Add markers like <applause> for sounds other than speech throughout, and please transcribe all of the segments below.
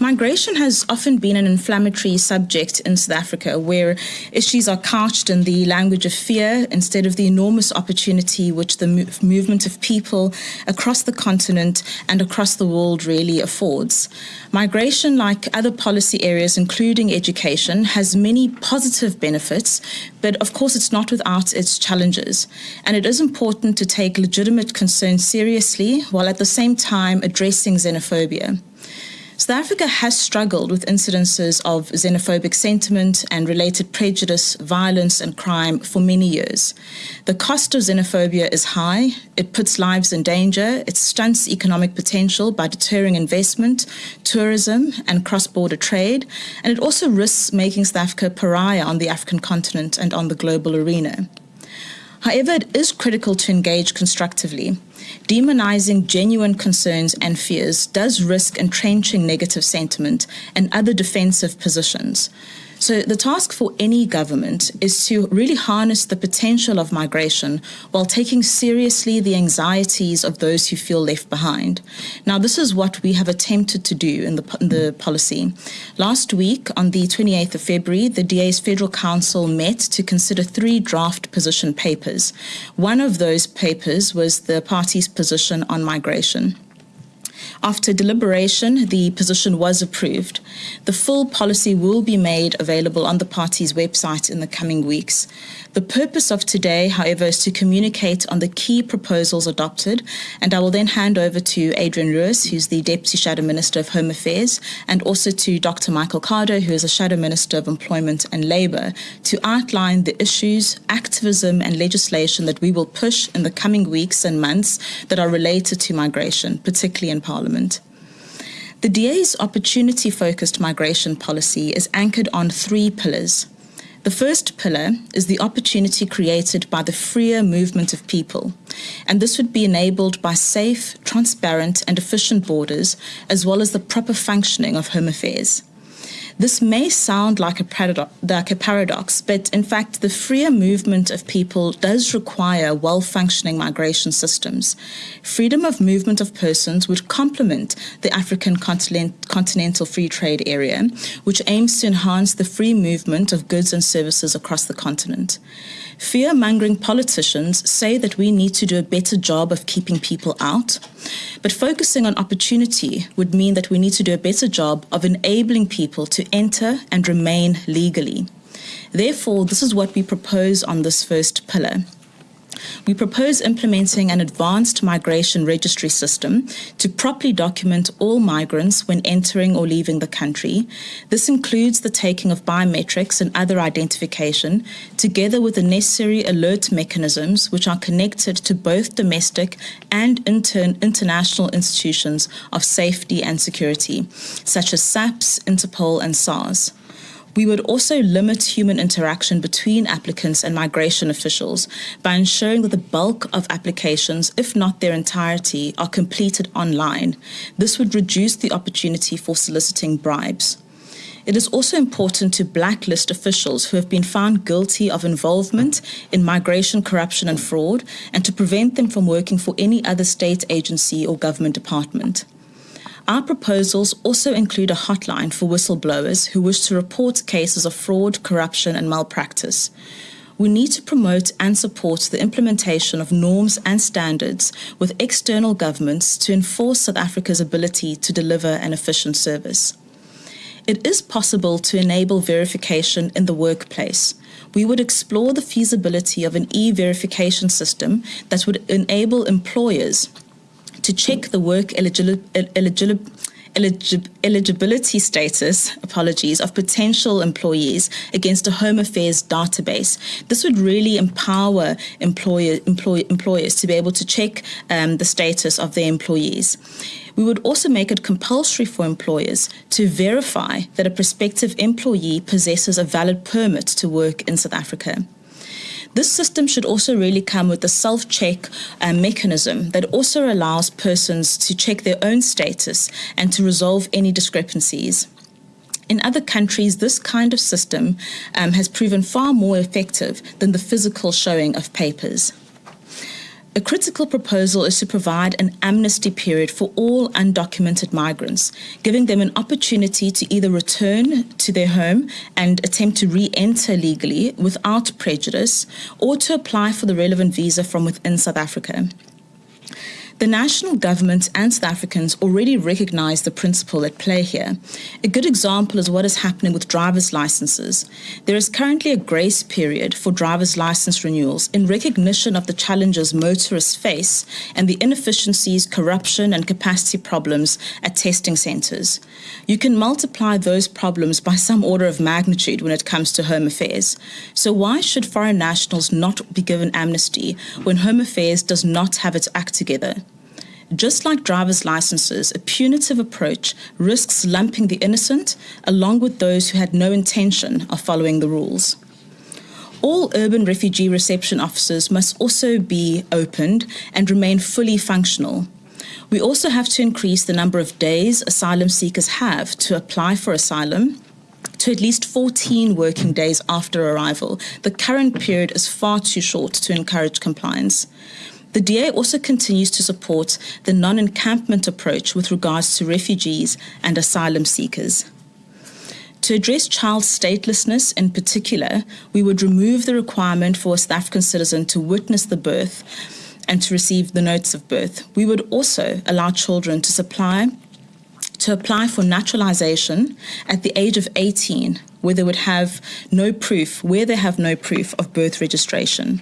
Migration has often been an inflammatory subject in South Africa where issues are couched in the language of fear instead of the enormous opportunity which the move movement of people across the continent and across the world really affords. Migration, like other policy areas, including education, has many positive benefits, but of course it's not without its challenges. And it is important to take legitimate concerns seriously while at the same time addressing xenophobia. South Africa has struggled with incidences of xenophobic sentiment and related prejudice, violence, and crime for many years. The cost of xenophobia is high, it puts lives in danger, it stunts economic potential by deterring investment, tourism, and cross border trade, and it also risks making South Africa pariah on the African continent and on the global arena. However, it is critical to engage constructively. Demonizing genuine concerns and fears does risk entrenching negative sentiment and other defensive positions. So the task for any government is to really harness the potential of migration while taking seriously the anxieties of those who feel left behind. Now, this is what we have attempted to do in the, in the policy. Last week, on the 28th of February, the DA's Federal Council met to consider three draft position papers. One of those papers was the party's position on migration. After deliberation, the position was approved. The full policy will be made available on the party's website in the coming weeks. The purpose of today, however, is to communicate on the key proposals adopted, and I will then hand over to Adrian Lewis, who's the Deputy Shadow Minister of Home Affairs, and also to Dr. Michael Cardo, who is a Shadow Minister of Employment and Labour, to outline the issues, activism, and legislation that we will push in the coming weeks and months that are related to migration, particularly in Parliament. The DA's opportunity focused migration policy is anchored on three pillars. The first pillar is the opportunity created by the freer movement of people, and this would be enabled by safe, transparent, and efficient borders, as well as the proper functioning of home affairs. This may sound like a, paradox, like a paradox, but in fact, the freer movement of people does require well functioning migration systems. Freedom of movement of persons would complement the African continent, continental free trade area, which aims to enhance the free movement of goods and services across the continent. Fear mongering politicians say that we need to do a better job of keeping people out, but focusing on opportunity would mean that we need to do a better job of enabling people to enter and remain legally. Therefore, this is what we propose on this first pillar we propose implementing an advanced migration registry system to properly document all migrants when entering or leaving the country. This includes the taking of biometrics and other identification, together with the necessary alert mechanisms which are connected to both domestic and intern international institutions of safety and security, such as SAPS, Interpol, and SARS. We would also limit human interaction between applicants and migration officials by ensuring that the bulk of applications, if not their entirety, are completed online. This would reduce the opportunity for soliciting bribes. It is also important to blacklist officials who have been found guilty of involvement in migration, corruption, and fraud, and to prevent them from working for any other state agency or government department. Our proposals also include a hotline for whistleblowers who wish to report cases of fraud, corruption, and malpractice. We need to promote and support the implementation of norms and standards with external governments to enforce South Africa's ability to deliver an efficient service. It is possible to enable verification in the workplace. We would explore the feasibility of an e-verification system that would enable employers to check the work eligibility status, apologies, of potential employees against a Home Affairs database. This would really empower employer, employ, employers to be able to check um, the status of their employees. We would also make it compulsory for employers to verify that a prospective employee possesses a valid permit to work in South Africa. This system should also really come with a self-check uh, mechanism that also allows persons to check their own status and to resolve any discrepancies. In other countries, this kind of system um, has proven far more effective than the physical showing of papers. A critical proposal is to provide an amnesty period for all undocumented migrants, giving them an opportunity to either return to their home and attempt to re enter legally without prejudice, or to apply for the relevant visa from within South Africa. The national government and South Africans already recognize the principle at play here. A good example is what is happening with driver's licenses. There is currently a grace period for driver's license renewals in recognition of the challenges motorists face and the inefficiencies, corruption, and capacity problems at testing centres. You can multiply those problems by some order of magnitude when it comes to home affairs. So, why should foreign nationals not be given amnesty when home affairs does not have its act together? Just like driver's licenses, a punitive approach risks lumping the innocent along with those who had no intention of following the rules. All urban refugee reception offices must also be opened and remain fully functional. We also have to increase the number of days asylum seekers have to apply for asylum to at least 14 working days after arrival. The current period is far too short to encourage compliance. The DA also continues to support the non encampment approach with regards to refugees and asylum seekers. To address child statelessness in particular, we would remove the requirement for a South African citizen to witness the birth and to receive the notes of birth. We would also allow children to supply to apply for naturalization at the age of 18 where they would have no proof where they have no proof of birth registration.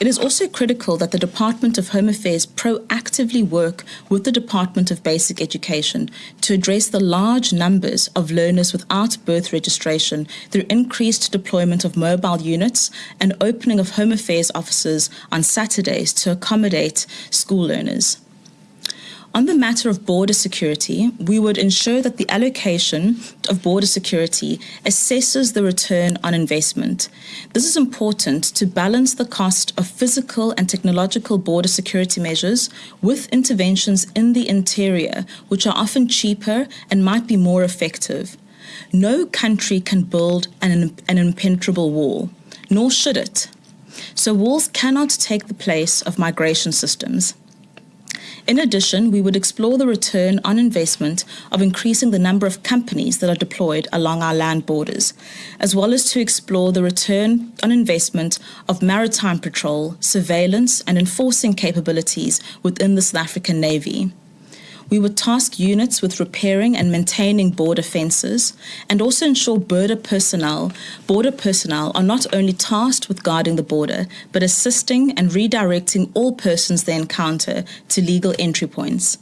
It is also critical that the Department of Home Affairs proactively work with the Department of Basic Education to address the large numbers of learners without birth registration through increased deployment of mobile units and opening of Home Affairs offices on Saturdays to accommodate school learners. On the matter of border security, we would ensure that the allocation of border security assesses the return on investment. This is important to balance the cost of physical and technological border security measures with interventions in the interior, which are often cheaper and might be more effective. No country can build an, an impenetrable wall, nor should it. So walls cannot take the place of migration systems. In addition, we would explore the return on investment of increasing the number of companies that are deployed along our land borders, as well as to explore the return on investment of maritime patrol, surveillance, and enforcing capabilities within the South African Navy. We would task units with repairing and maintaining border fences and also ensure border personnel, border personnel are not only tasked with guarding the border, but assisting and redirecting all persons they encounter to legal entry points.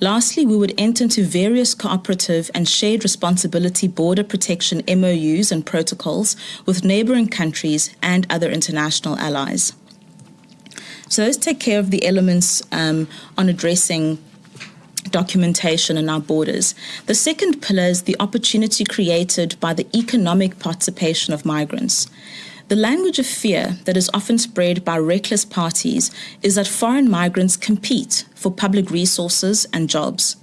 Lastly, we would enter into various cooperative and shared responsibility border protection MOUs and protocols with neighbouring countries and other international allies. So those take care of the elements um, on addressing documentation in our borders. The second pillar is the opportunity created by the economic participation of migrants. The language of fear that is often spread by reckless parties is that foreign migrants compete for public resources and jobs.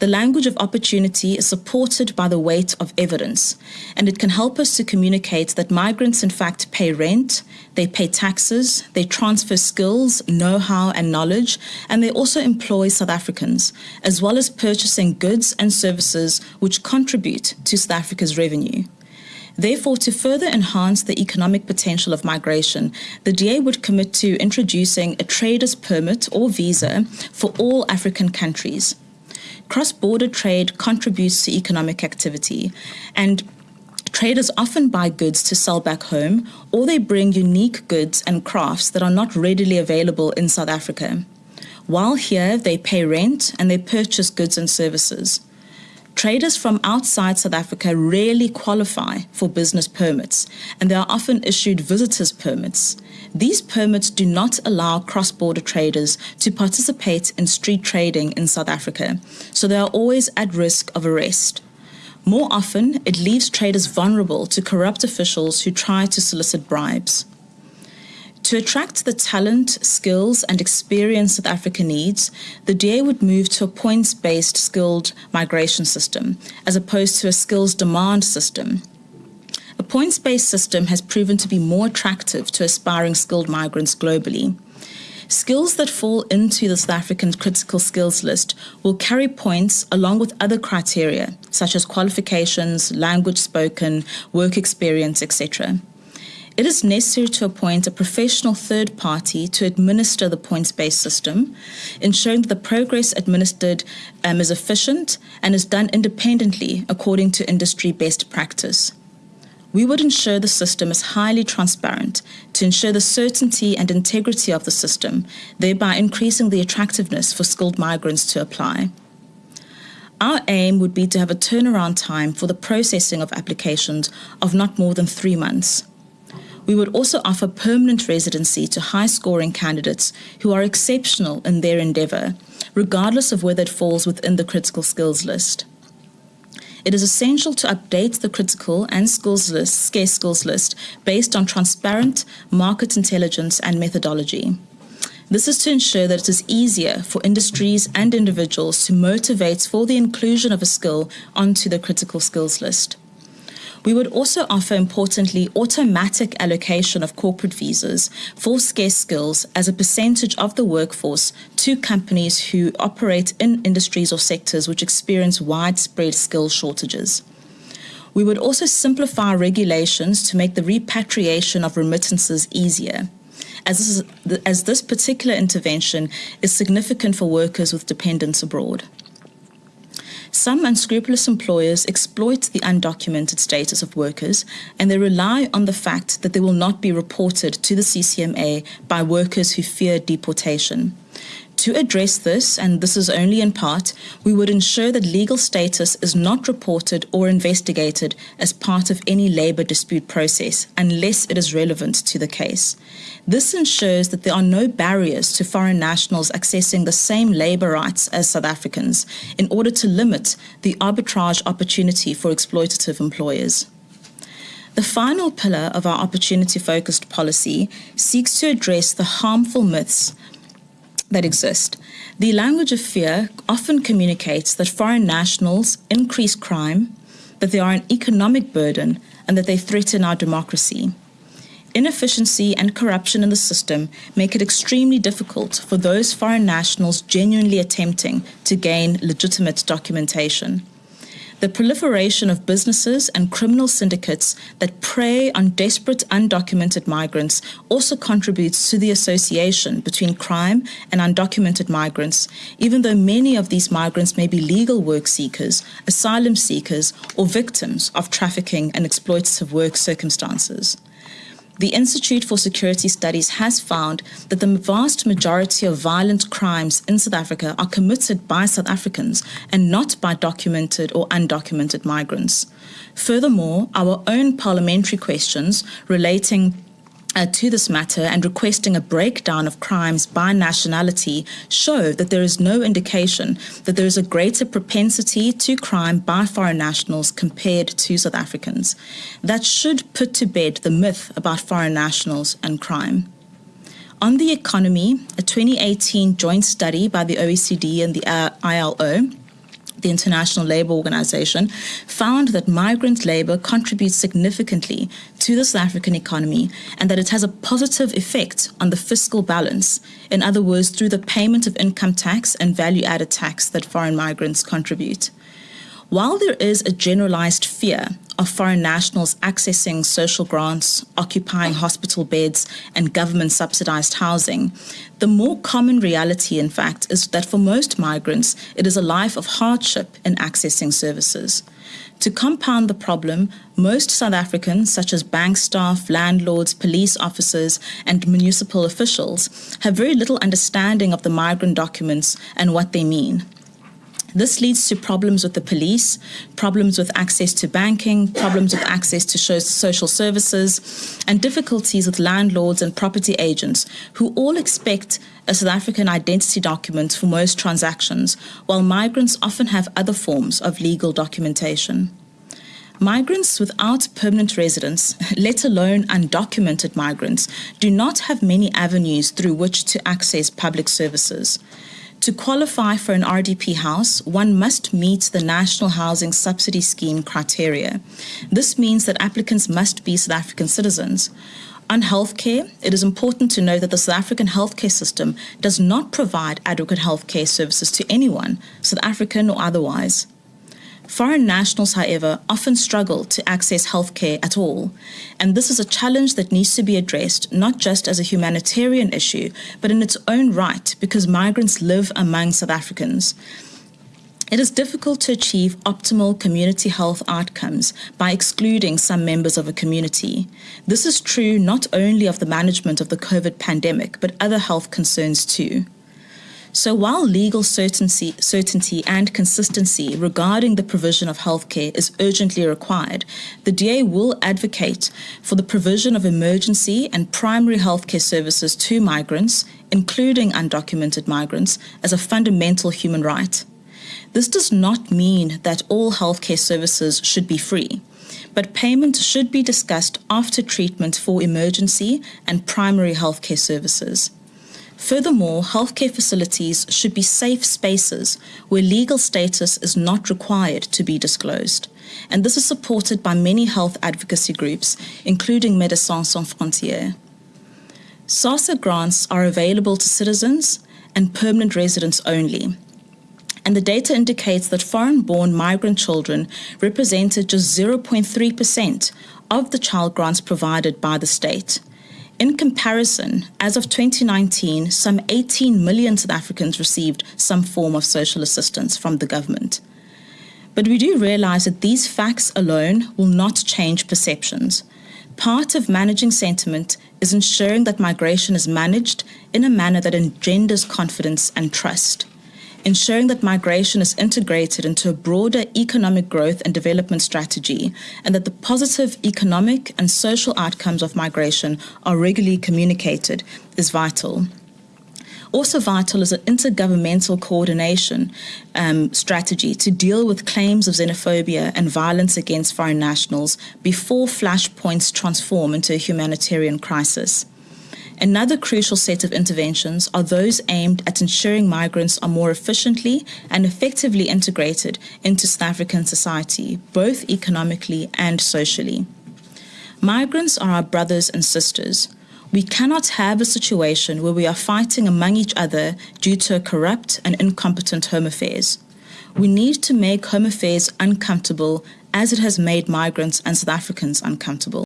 The language of opportunity is supported by the weight of evidence, and it can help us to communicate that migrants, in fact, pay rent, they pay taxes, they transfer skills, know how, and knowledge, and they also employ South Africans, as well as purchasing goods and services which contribute to South Africa's revenue. Therefore, to further enhance the economic potential of migration, the DA would commit to introducing a trader's permit or visa for all African countries cross border trade contributes to economic activity, and traders often buy goods to sell back home, or they bring unique goods and crafts that are not readily available in South Africa. While here, they pay rent and they purchase goods and services. Traders from outside South Africa rarely qualify for business permits, and they are often issued visitors permits. These permits do not allow cross border traders to participate in street trading in South Africa, so they are always at risk of arrest. More often, it leaves traders vulnerable to corrupt officials who try to solicit bribes. To attract the talent, skills, and experience South Africa needs, the DA would move to a points based skilled migration system as opposed to a skills demand system. a points based system has proven to be more attractive to aspiring skilled migrants globally. Skills that fall into the South African critical skills list will carry points along with other criteria, such as qualifications, language spoken, work experience, etc. It is necessary to appoint a professional third party to administer the points based system, ensuring that the progress administered um, is efficient and is done independently according to industry best practice we would ensure the system is highly transparent to ensure the certainty and integrity of the system, thereby increasing the attractiveness for skilled migrants to apply. Our aim would be to have a turnaround time for the processing of applications of not more than three months. We would also offer permanent residency to high scoring candidates who are exceptional in their endeavour, regardless of whether it falls within the critical skills list it is essential to update the critical and skills list, scarce skills list based on transparent market intelligence and methodology. This is to ensure that it is easier for industries and individuals to motivate for the inclusion of a skill onto the critical skills list. We would also offer, importantly, automatic allocation of corporate visas for scarce skills as a percentage of the workforce to companies who operate in industries or sectors which experience widespread skill shortages. We would also simplify regulations to make the repatriation of remittances easier. As this, is, as this particular intervention is significant for workers with dependents abroad. Some unscrupulous employers exploit the undocumented status of workers and they rely on the fact that they will not be reported to the CCMA by workers who fear deportation. To address this, and this is only in part, we would ensure that legal status is not reported or investigated as part of any labour dispute process unless it is relevant to the case. This ensures that there are no barriers to foreign nationals accessing the same labour rights as South Africans in order to limit the arbitrage opportunity for exploitative employers. The final pillar of our opportunity focused policy seeks to address the harmful myths that exist. The language of fear often communicates that foreign nationals increase crime, that they are an economic burden, and that they threaten our democracy. Inefficiency and corruption in the system make it extremely difficult for those foreign nationals genuinely attempting to gain legitimate documentation. The proliferation of businesses and criminal syndicates that prey on desperate undocumented migrants also contributes to the association between crime and undocumented migrants, even though many of these migrants may be legal work seekers, asylum seekers, or victims of trafficking and exploitative work circumstances. The Institute for Security Studies has found that the vast majority of violent crimes in South Africa are committed by South Africans and not by documented or undocumented migrants. Furthermore, our own parliamentary questions relating uh, to this matter and requesting a breakdown of crimes by nationality show that there is no indication that there is a greater propensity to crime by foreign nationals compared to South Africans. That should put to bed the myth about foreign nationals and crime. On the economy, a 2018 joint study by the OECD and the uh, ILO the International Labour Organization, found that migrant labour contributes significantly to the South African economy and that it has a positive effect on the fiscal balance. In other words, through the payment of income tax and value added tax that foreign migrants contribute. While there is a generalized fear of foreign nationals accessing social grants, occupying hospital beds, and government subsidized housing, the more common reality, in fact, is that for most migrants, it is a life of hardship in accessing services. To compound the problem, most South Africans, such as bank staff, landlords, police officers, and municipal officials, have very little understanding of the migrant documents and what they mean. This leads to problems with the police, problems with access to banking, problems with access to social services, and difficulties with landlords and property agents who all expect a South African identity document for most transactions, while migrants often have other forms of legal documentation. Migrants without permanent residence, <laughs> let alone undocumented migrants, do not have many avenues through which to access public services. To qualify for an RDP house, one must meet the National Housing Subsidy Scheme criteria. This means that applicants must be South African citizens. On healthcare, it is important to know that the South African healthcare system does not provide adequate healthcare services to anyone, South African or otherwise. Foreign nationals, however, often struggle to access healthcare at all, and this is a challenge that needs to be addressed not just as a humanitarian issue, but in its own right because migrants live among South Africans. It is difficult to achieve optimal community health outcomes by excluding some members of a community. This is true not only of the management of the COVID pandemic, but other health concerns too. So while legal certainty, certainty and consistency regarding the provision of healthcare is urgently required, the DA will advocate for the provision of emergency and primary healthcare services to migrants, including undocumented migrants, as a fundamental human right. This does not mean that all healthcare services should be free but payment should be discussed after treatment for emergency and primary healthcare services. Furthermore, healthcare facilities should be safe spaces where legal status is not required to be disclosed. And this is supported by many health advocacy groups, including Médecins Sans Frontières. SASSA grants are available to citizens and permanent residents only. And the data indicates that foreign-born migrant children represented just 0.3% of the child grants provided by the state. In comparison, as of 2019, some 18 million South Africans received some form of social assistance from the government. But we do realize that these facts alone will not change perceptions. Part of managing sentiment is ensuring that migration is managed in a manner that engenders confidence and trust ensuring that migration is integrated into a broader economic growth and development strategy, and that the positive economic and social outcomes of migration are regularly communicated is vital. Also vital is an intergovernmental coordination um, strategy to deal with claims of xenophobia and violence against foreign nationals before flashpoints transform into a humanitarian crisis. Another crucial set of interventions are those aimed at ensuring migrants are more efficiently and effectively integrated into South African society, both economically and socially. Migrants are our brothers and sisters. We cannot have a situation where we are fighting among each other due to corrupt and incompetent Home Affairs. We need to make Home Affairs uncomfortable as it has made migrants and South Africans uncomfortable.